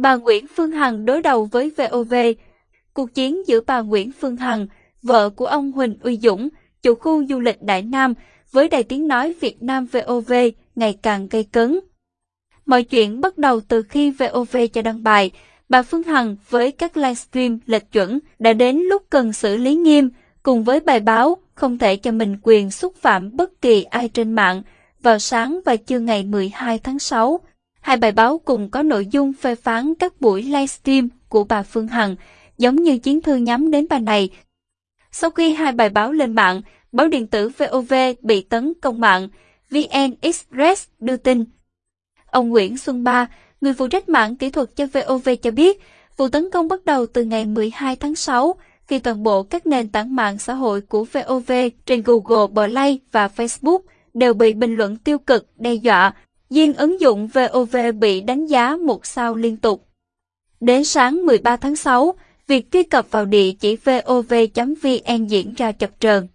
Bà Nguyễn Phương Hằng đối đầu với VOV. Cuộc chiến giữa bà Nguyễn Phương Hằng, vợ của ông Huỳnh Uy Dũng, chủ khu du lịch Đại Nam, với đài tiếng nói Việt Nam VOV ngày càng gây cấn. Mọi chuyện bắt đầu từ khi VOV cho đăng bài, bà Phương Hằng với các livestream lệch chuẩn đã đến lúc cần xử lý nghiêm, cùng với bài báo không thể cho mình quyền xúc phạm bất kỳ ai trên mạng vào sáng và trưa ngày 12 tháng 6. Hai bài báo cùng có nội dung phê phán các buổi livestream của bà Phương Hằng, giống như chiến thư nhắm đến bà này. Sau khi hai bài báo lên mạng, báo điện tử VOV bị tấn công mạng, VN Express đưa tin. Ông Nguyễn Xuân Ba, người phụ trách mạng kỹ thuật cho VOV cho biết, vụ tấn công bắt đầu từ ngày 12 tháng 6, khi toàn bộ các nền tảng mạng xã hội của VOV trên Google Play và Facebook đều bị bình luận tiêu cực, đe dọa. Riêng ứng dụng VOV bị đánh giá một sao liên tục. Đến sáng 13 tháng 6, việc truy cập vào địa chỉ vov.vn diễn ra chập chờn.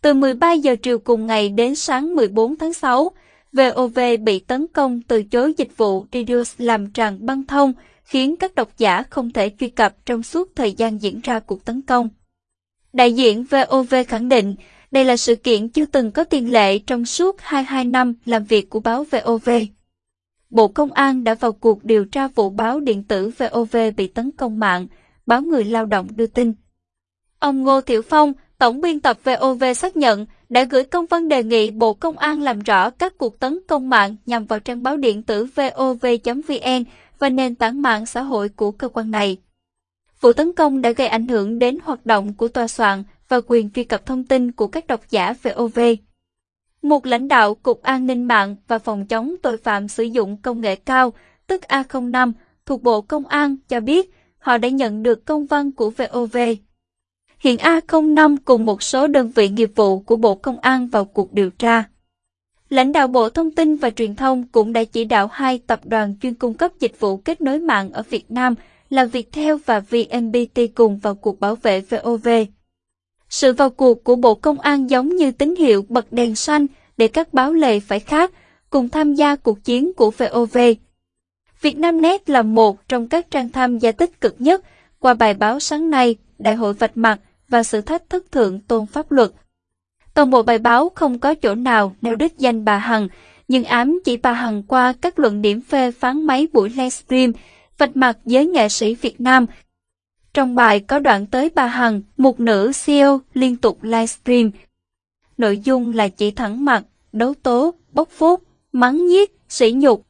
Từ 13 giờ chiều cùng ngày đến sáng 14 tháng 6, VOV bị tấn công từ chối dịch vụ Reduce làm tràn băng thông, khiến các độc giả không thể truy cập trong suốt thời gian diễn ra cuộc tấn công. Đại diện VOV khẳng định đây là sự kiện chưa từng có tiền lệ trong suốt 22 năm làm việc của báo VOV. Bộ Công an đã vào cuộc điều tra vụ báo điện tử VOV bị tấn công mạng, báo Người Lao động đưa tin. Ông Ngô Thiệu Phong, Tổng biên tập VOV xác nhận đã gửi công văn đề nghị Bộ Công an làm rõ các cuộc tấn công mạng nhằm vào trang báo điện tử vov.vn và nền tảng mạng xã hội của cơ quan này. Vụ tấn công đã gây ảnh hưởng đến hoạt động của tòa soạn và quyền truy cập thông tin của các độc giả về OV. Một lãnh đạo Cục An ninh mạng và Phòng chống tội phạm sử dụng công nghệ cao, tức A05, thuộc Bộ Công an cho biết họ đã nhận được công văn của VOV. Hiện A05 cùng một số đơn vị nghiệp vụ của Bộ Công an vào cuộc điều tra. Lãnh đạo Bộ Thông tin và Truyền thông cũng đã chỉ đạo hai tập đoàn chuyên cung cấp dịch vụ kết nối mạng ở Việt Nam là Viettel và VNPT cùng vào cuộc bảo vệ VOV. Sự vào cuộc của Bộ Công an giống như tín hiệu bật đèn xanh để các báo lệ phải khác, cùng tham gia cuộc chiến của VOV. Việt Nam Net là một trong các trang tham gia tích cực nhất qua bài báo sáng nay, Đại hội vạch mặt và sự thách thức thượng tôn pháp luật. Toàn bộ bài báo không có chỗ nào nêu đích danh bà Hằng, nhưng ám chỉ bà Hằng qua các luận điểm phê phán mấy buổi livestream, vạch mặt giới nghệ sĩ Việt Nam. Trong bài có đoạn tới bà Hằng, một nữ CEO liên tục livestream. Nội dung là chỉ thẳng mặt, đấu tố, bóc phốt, mắng nhiếc, sỉ nhục.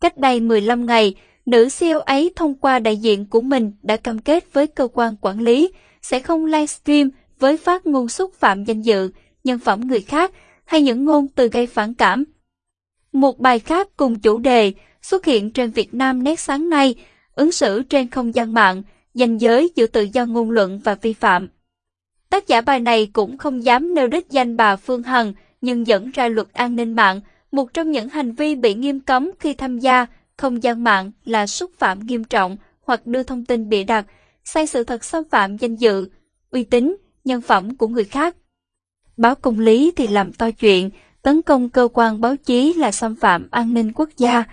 Cách đây 15 ngày, nữ CEO ấy thông qua đại diện của mình đã cam kết với cơ quan quản lý sẽ không livestream với phát ngôn xúc phạm danh dự, nhân phẩm người khác hay những ngôn từ gây phản cảm. Một bài khác cùng chủ đề xuất hiện trên Việt Nam nét sáng nay, ứng xử trên không gian mạng, danh giới giữa tự do ngôn luận và vi phạm. Tác giả bài này cũng không dám nêu đích danh bà Phương Hằng, nhưng dẫn ra luật an ninh mạng, một trong những hành vi bị nghiêm cấm khi tham gia không gian mạng là xúc phạm nghiêm trọng hoặc đưa thông tin bịa đặt, sai sự thật xâm phạm danh dự, uy tín, nhân phẩm của người khác. Báo Công lý thì làm to chuyện, tấn công cơ quan báo chí là xâm phạm an ninh quốc gia.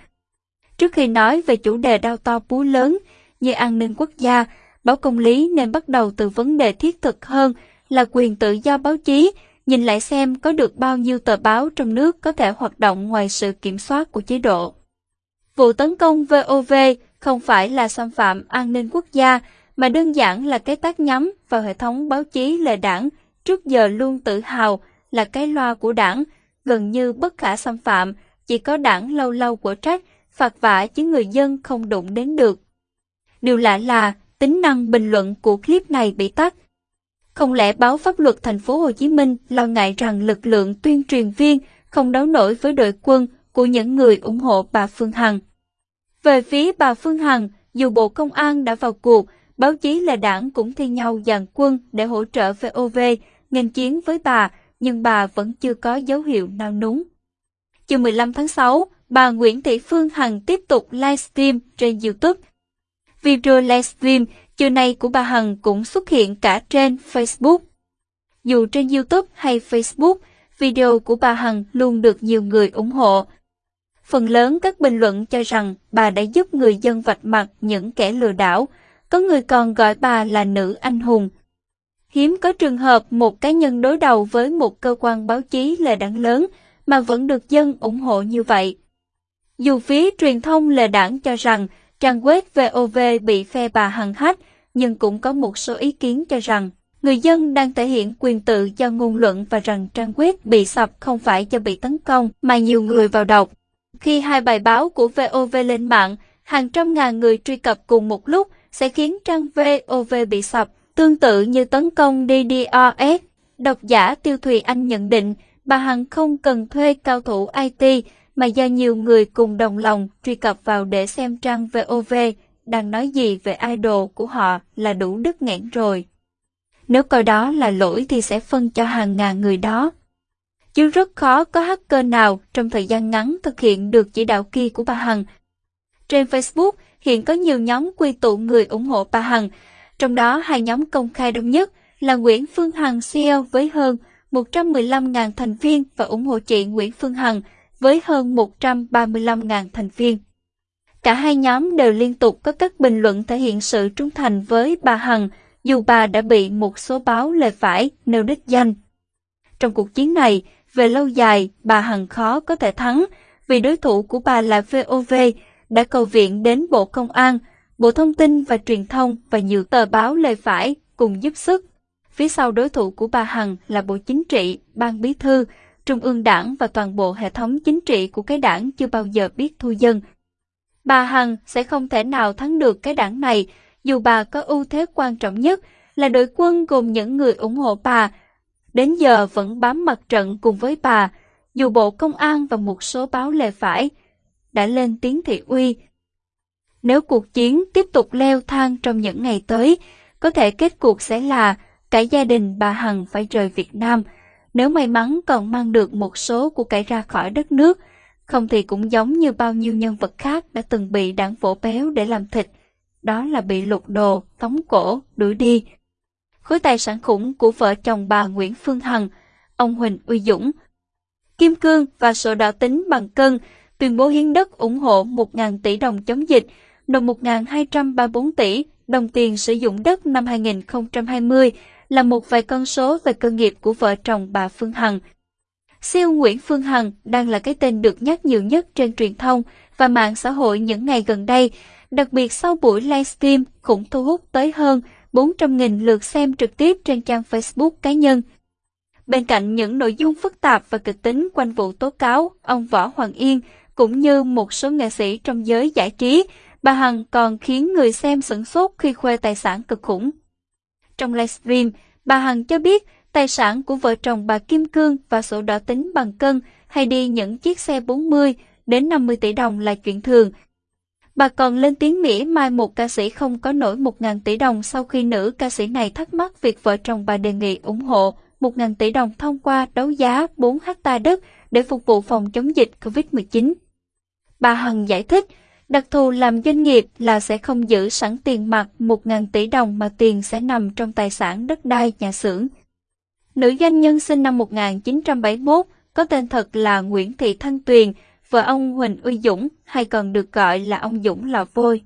Trước khi nói về chủ đề đau to bú lớn như an ninh quốc gia, báo Công lý nên bắt đầu từ vấn đề thiết thực hơn là quyền tự do báo chí, nhìn lại xem có được bao nhiêu tờ báo trong nước có thể hoạt động ngoài sự kiểm soát của chế độ. Vụ tấn công VOV không phải là xâm phạm an ninh quốc gia, mà đơn giản là cái tác nhắm vào hệ thống báo chí lệ đảng trước giờ luôn tự hào là cái loa của đảng, gần như bất khả xâm phạm, chỉ có đảng lâu lâu của trách, phạt vả chứ người dân không đụng đến được. Điều lạ là tính năng bình luận của clip này bị tắt. Không lẽ báo pháp luật thành phố Hồ Chí Minh lo ngại rằng lực lượng tuyên truyền viên không đấu nổi với đội quân của những người ủng hộ bà Phương Hằng. Về phía bà Phương Hằng, dù Bộ Công an đã vào cuộc, báo chí là đảng cũng thi nhau dàn quân để hỗ trợ VOV nghênh chiến với bà, nhưng bà vẫn chưa có dấu hiệu nào núng. Chiều 15 tháng 6, bà Nguyễn Thị Phương Hằng tiếp tục livestream trên YouTube. Video livestream chiều nay của bà Hằng cũng xuất hiện cả trên Facebook. Dù trên YouTube hay Facebook, video của bà Hằng luôn được nhiều người ủng hộ. Phần lớn các bình luận cho rằng bà đã giúp người dân vạch mặt những kẻ lừa đảo, có người còn gọi bà là nữ anh hùng. Hiếm có trường hợp một cá nhân đối đầu với một cơ quan báo chí lệ đảng lớn mà vẫn được dân ủng hộ như vậy. Dù phía truyền thông lệ đảng cho rằng trang web VOV bị phe bà Hằng hách, nhưng cũng có một số ý kiến cho rằng người dân đang thể hiện quyền tự do ngôn luận và rằng trang web bị sập không phải do bị tấn công mà nhiều người vào đọc. Khi hai bài báo của VOV lên mạng, hàng trăm ngàn người truy cập cùng một lúc sẽ khiến trang VOV bị sập, tương tự như tấn công DDoS. Độc giả Tiêu Thùy Anh nhận định, bà Hằng không cần thuê cao thủ IT mà do nhiều người cùng đồng lòng truy cập vào để xem trang VOV đang nói gì về idol của họ là đủ đứt nghẽn rồi. Nếu coi đó là lỗi thì sẽ phân cho hàng ngàn người đó. Chứ rất khó có hacker nào trong thời gian ngắn thực hiện được chỉ đạo kia của bà Hằng. Trên Facebook hiện có nhiều nhóm quy tụ người ủng hộ bà Hằng, trong đó hai nhóm công khai đông nhất là Nguyễn Phương Hằng CEO với hơn 115.000 thành viên và ủng hộ chị Nguyễn Phương Hằng với hơn 135.000 thành viên. Cả hai nhóm đều liên tục có các bình luận thể hiện sự trung thành với bà Hằng, dù bà đã bị một số báo lề phải nêu đích danh. Trong cuộc chiến này, về lâu dài, bà Hằng khó có thể thắng, vì đối thủ của bà là VOV, đã cầu viện đến Bộ Công an, Bộ Thông tin và Truyền thông và nhiều tờ báo lề phải cùng giúp sức. Phía sau đối thủ của bà Hằng là Bộ Chính trị, Ban Bí thư, Trung ương Đảng và toàn bộ hệ thống chính trị của cái đảng chưa bao giờ biết thu dân. Bà Hằng sẽ không thể nào thắng được cái đảng này, dù bà có ưu thế quan trọng nhất là đội quân gồm những người ủng hộ bà, đến giờ vẫn bám mặt trận cùng với bà, dù Bộ Công an và một số báo lề phải đã lên tiếng thị uy. Nếu cuộc chiến tiếp tục leo thang trong những ngày tới, có thể kết cuộc sẽ là cả gia đình bà Hằng phải rời Việt Nam, nếu may mắn còn mang được một số của cải ra khỏi đất nước, không thì cũng giống như bao nhiêu nhân vật khác đã từng bị đảng vỗ béo để làm thịt, đó là bị lục đồ, tống cổ, đuổi đi. Khối tài sản khủng của vợ chồng bà Nguyễn Phương Hằng, ông Huỳnh Uy Dũng, Kim Cương và sổ đỏ tính bằng cân tuyên bố hiến đất ủng hộ 1.000 tỷ đồng chống dịch, nộp 1.234 tỷ đồng tiền sử dụng đất năm 2020 là một vài con số về cơ nghiệp của vợ chồng bà Phương Hằng. Siêu Nguyễn Phương Hằng đang là cái tên được nhắc nhiều nhất trên truyền thông và mạng xã hội những ngày gần đây, đặc biệt sau buổi livestream cũng thu hút tới hơn 400.000 lượt xem trực tiếp trên trang Facebook cá nhân. Bên cạnh những nội dung phức tạp và kịch tính quanh vụ tố cáo, ông Võ Hoàng Yên cũng như một số nghệ sĩ trong giới giải trí, bà Hằng còn khiến người xem sửng sốt khi khoe tài sản cực khủng. Trong livestream, bà Hằng cho biết tài sản của vợ chồng bà Kim Cương và sổ đỏ tính bằng cân hay đi những chiếc xe 40 đến 50 tỷ đồng là chuyện thường. Bà còn lên tiếng mỉa mai một ca sĩ không có nổi 1.000 tỷ đồng sau khi nữ ca sĩ này thắc mắc việc vợ chồng bà đề nghị ủng hộ 1.000 tỷ đồng thông qua đấu giá 4 hecta đất để phục vụ phòng chống dịch COVID-19. Bà Hằng giải thích, đặc thù làm doanh nghiệp là sẽ không giữ sẵn tiền mặt 1.000 tỷ đồng mà tiền sẽ nằm trong tài sản đất đai nhà xưởng. Nữ doanh nhân sinh năm 1971, có tên thật là Nguyễn Thị Thanh Tuyền, vợ ông Huỳnh Uy Dũng, hay còn được gọi là ông Dũng là Vôi.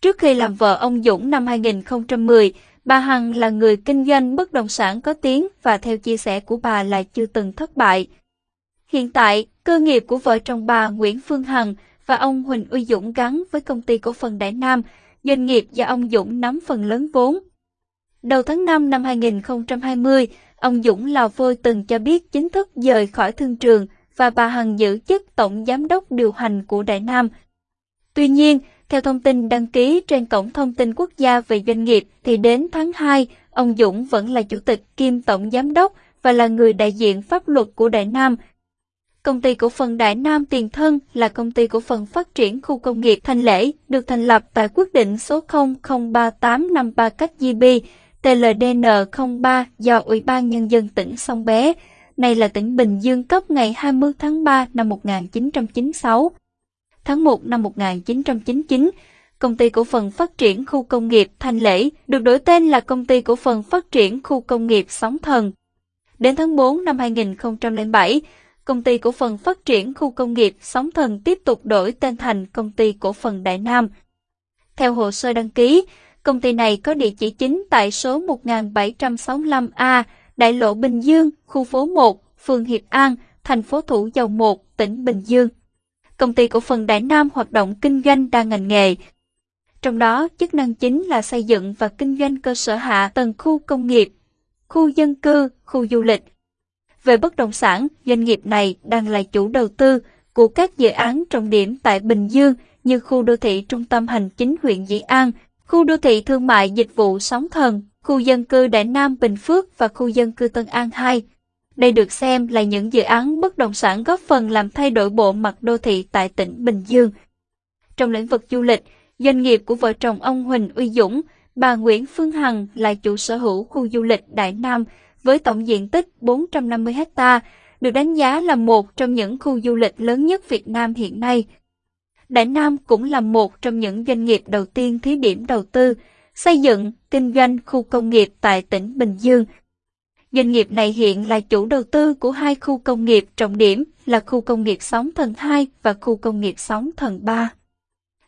Trước khi làm vợ ông Dũng năm 2010, bà Hằng là người kinh doanh bất động sản có tiếng và theo chia sẻ của bà là chưa từng thất bại. Hiện tại, cơ nghiệp của vợ chồng bà Nguyễn Phương Hằng và ông Huỳnh Uy Dũng gắn với công ty cổ phần Đại Nam, doanh nghiệp do ông Dũng nắm phần lớn vốn. Đầu tháng 5 năm 2020, ông Dũng Lào Vôi từng cho biết chính thức rời khỏi thương trường và bà Hằng giữ chức tổng giám đốc điều hành của Đại Nam. Tuy nhiên, theo thông tin đăng ký trên Cổng Thông tin Quốc gia về doanh nghiệp thì đến tháng 2, ông Dũng vẫn là chủ tịch kiêm tổng giám đốc và là người đại diện pháp luật của Đại Nam. Công ty cổ phần Đại Nam Tiền Thân là công ty cổ phần phát triển khu công nghiệp Thanh Lễ, được thành lập tại quyết định số 003853 cách GB TLDN03 do Ủy ban Nhân dân tỉnh Sông Bé, này là tỉnh Bình Dương cấp ngày 20 tháng 3 năm 1996. Tháng 1 năm 1999, Công ty cổ phần phát triển khu công nghiệp Thanh Lễ được đổi tên là Công ty cổ phần phát triển khu công nghiệp Sóng Thần. Đến tháng 4 năm 2007, Công ty cổ phần phát triển khu công nghiệp Sóng Thần tiếp tục đổi tên thành Công ty cổ phần Đại Nam. Theo hồ sơ đăng ký, công ty này có địa chỉ chính tại số 1765A, Đại lộ Bình Dương, khu phố 1, phường Hiệp An, thành phố Thủ Dầu Một, tỉnh Bình Dương. Công ty cổ phần Đại Nam hoạt động kinh doanh đa ngành nghề. Trong đó, chức năng chính là xây dựng và kinh doanh cơ sở hạ tầng khu công nghiệp, khu dân cư, khu du lịch. Về bất động sản, doanh nghiệp này đang là chủ đầu tư của các dự án trọng điểm tại Bình Dương như khu đô thị trung tâm hành chính huyện Dĩ An, khu đô thị thương mại dịch vụ Sóng Thần, khu dân cư Đại Nam Bình Phước và khu dân cư Tân An 2. Đây được xem là những dự án bất động sản góp phần làm thay đổi bộ mặt đô thị tại tỉnh Bình Dương. Trong lĩnh vực du lịch, doanh nghiệp của vợ chồng ông Huỳnh Uy Dũng, bà Nguyễn Phương Hằng là chủ sở hữu khu du lịch Đại Nam với tổng diện tích 450 ha, được đánh giá là một trong những khu du lịch lớn nhất Việt Nam hiện nay. Đại Nam cũng là một trong những doanh nghiệp đầu tiên thí điểm đầu tư, xây dựng, kinh doanh khu công nghiệp tại tỉnh Bình Dương. Doanh nghiệp này hiện là chủ đầu tư của hai khu công nghiệp trọng điểm là khu công nghiệp Sóng Thần 2 và khu công nghiệp Sóng Thần 3.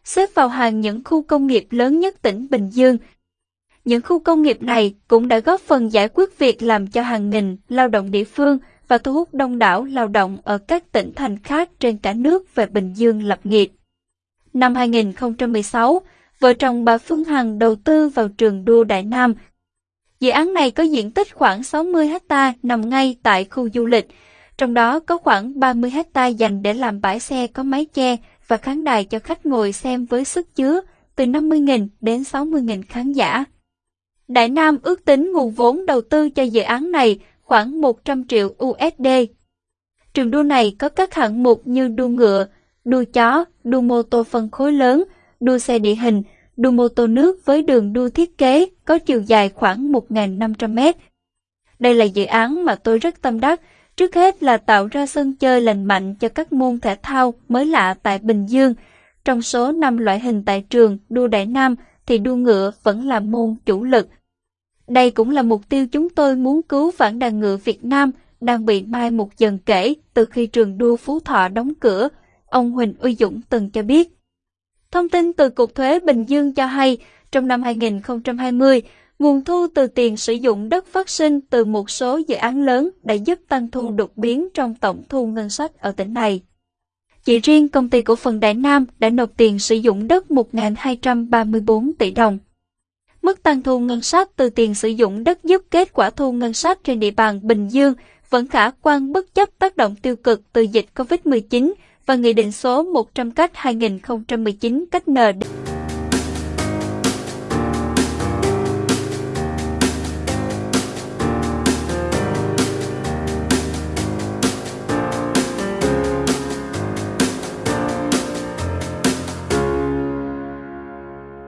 Xếp vào hàng những khu công nghiệp lớn nhất tỉnh Bình Dương. Những khu công nghiệp này cũng đã góp phần giải quyết việc làm cho hàng nghìn lao động địa phương và thu hút đông đảo lao động ở các tỉnh thành khác trên cả nước về Bình Dương lập nghiệp. Năm 2016, vợ chồng bà Phương Hằng đầu tư vào trường đua Đại Nam. Dự án này có diện tích khoảng 60 ha nằm ngay tại khu du lịch, trong đó có khoảng 30 ha dành để làm bãi xe có mái che và khán đài cho khách ngồi xem với sức chứa từ 50.000 đến 60.000 khán giả. Đại Nam ước tính nguồn vốn đầu tư cho dự án này khoảng 100 triệu USD. Trường đua này có các hạng mục như đua ngựa, đua chó, đua mô tô phân khối lớn, đua xe địa hình, đua mô tô nước với đường đua thiết kế có chiều dài khoảng 1.500 mét. Đây là dự án mà tôi rất tâm đắc, trước hết là tạo ra sân chơi lành mạnh cho các môn thể thao mới lạ tại Bình Dương. Trong số 5 loại hình tại trường đua Đại Nam thì đua ngựa vẫn là môn chủ lực. Đây cũng là mục tiêu chúng tôi muốn cứu vãn đàn ngựa Việt Nam đang bị mai một dần kể từ khi trường đua Phú Thọ đóng cửa, ông Huỳnh Uy Dũng từng cho biết. Thông tin từ Cục Thuế Bình Dương cho hay, trong năm 2020, nguồn thu từ tiền sử dụng đất phát sinh từ một số dự án lớn đã giúp tăng thu đột biến trong tổng thu ngân sách ở tỉnh này. Chỉ riêng công ty cổ phần Đại Nam đã nộp tiền sử dụng đất 1.234 tỷ đồng. Mức tăng thu ngân sách từ tiền sử dụng đất giúp kết quả thu ngân sách trên địa bàn Bình Dương vẫn khả quan bất chấp tác động tiêu cực từ dịch COVID-19 và Nghị định số 100 cách 2019 cách ND.